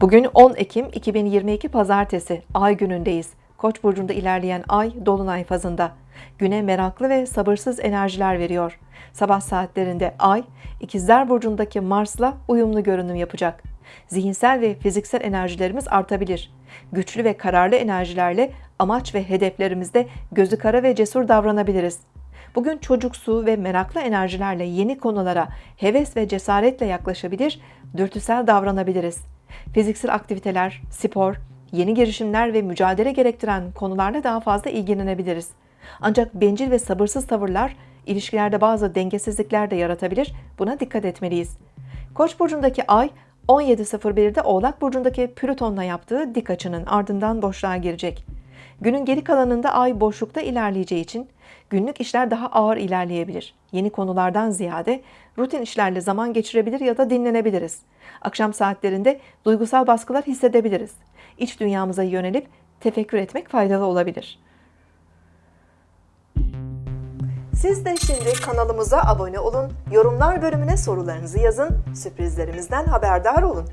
Bugün 10 Ekim 2022 Pazartesi Ay günündeyiz. Koç burcunda ilerleyen ay dolunay fazında. Güne meraklı ve sabırsız enerjiler veriyor. Sabah saatlerinde ay İkizler burcundaki Mars'la uyumlu görünüm yapacak. Zihinsel ve fiziksel enerjilerimiz artabilir. Güçlü ve kararlı enerjilerle amaç ve hedeflerimizde gözü kara ve cesur davranabiliriz. Bugün çocuksu ve meraklı enerjilerle yeni konulara heves ve cesaretle yaklaşabilir, dürtüsel davranabiliriz. Fiziksel aktiviteler, spor, yeni girişimler ve mücadele gerektiren konularla daha fazla ilgilenebiliriz. Ancak bencil ve sabırsız tavırlar ilişkilerde bazı dengesizlikler de yaratabilir. Buna dikkat etmeliyiz. Koç burcundaki ay 17.01'de Oğlak burcundaki Plüton'la yaptığı dik açının ardından boşluğa girecek. Günün geri kalanında ay boşlukta ilerleyeceği için günlük işler daha ağır ilerleyebilir. Yeni konulardan ziyade rutin işlerle zaman geçirebilir ya da dinlenebiliriz. Akşam saatlerinde duygusal baskılar hissedebiliriz. İç dünyamıza yönelip tefekkür etmek faydalı olabilir. Siz de şimdi kanalımıza abone olun, yorumlar bölümüne sorularınızı yazın, sürprizlerimizden haberdar olun.